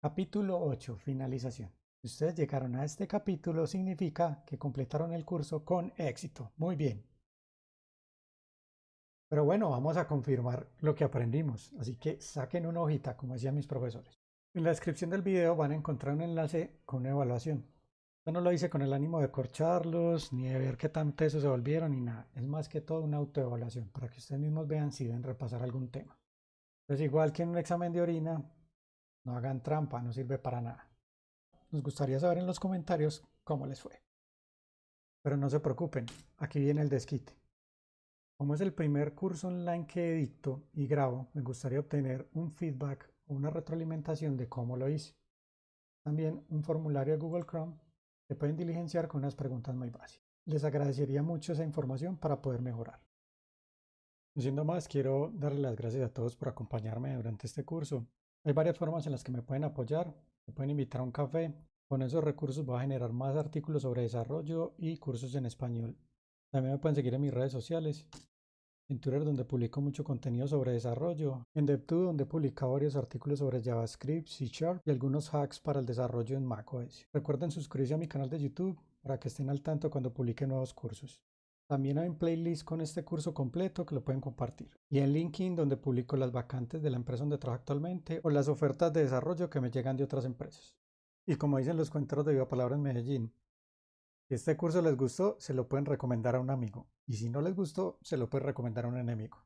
Capítulo 8. Finalización. Si ustedes llegaron a este capítulo, significa que completaron el curso con éxito. Muy bien. Pero bueno, vamos a confirmar lo que aprendimos. Así que saquen una hojita, como decían mis profesores. En la descripción del video van a encontrar un enlace con una evaluación. Yo no lo hice con el ánimo de corcharlos, ni de ver qué tan tesos se volvieron, ni nada. Es más que todo una autoevaluación, para que ustedes mismos vean si deben repasar algún tema. Entonces, igual que en un examen de orina, no hagan trampa, no sirve para nada. Nos gustaría saber en los comentarios cómo les fue. Pero no se preocupen, aquí viene el desquite. Como es el primer curso online que edito y grabo, me gustaría obtener un feedback o una retroalimentación de cómo lo hice. También un formulario de Google Chrome que pueden diligenciar con unas preguntas muy básicas. Les agradecería mucho esa información para poder mejorar. No siendo más, quiero darle las gracias a todos por acompañarme durante este curso hay varias formas en las que me pueden apoyar. Me pueden invitar a un café. Con esos recursos voy a generar más artículos sobre desarrollo y cursos en español. También me pueden seguir en mis redes sociales. En Twitter donde publico mucho contenido sobre desarrollo. En DevTube donde publico varios artículos sobre JavaScript, C Sharp y algunos hacks para el desarrollo en macOS. Recuerden suscribirse a mi canal de YouTube para que estén al tanto cuando publique nuevos cursos. También hay un playlist con este curso completo que lo pueden compartir. Y en LinkedIn donde publico las vacantes de la empresa donde trabajo actualmente o las ofertas de desarrollo que me llegan de otras empresas. Y como dicen los cuenteros de Viva Palabra en Medellín, si este curso les gustó, se lo pueden recomendar a un amigo. Y si no les gustó, se lo pueden recomendar a un enemigo.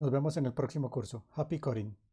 Nos vemos en el próximo curso. Happy Coding.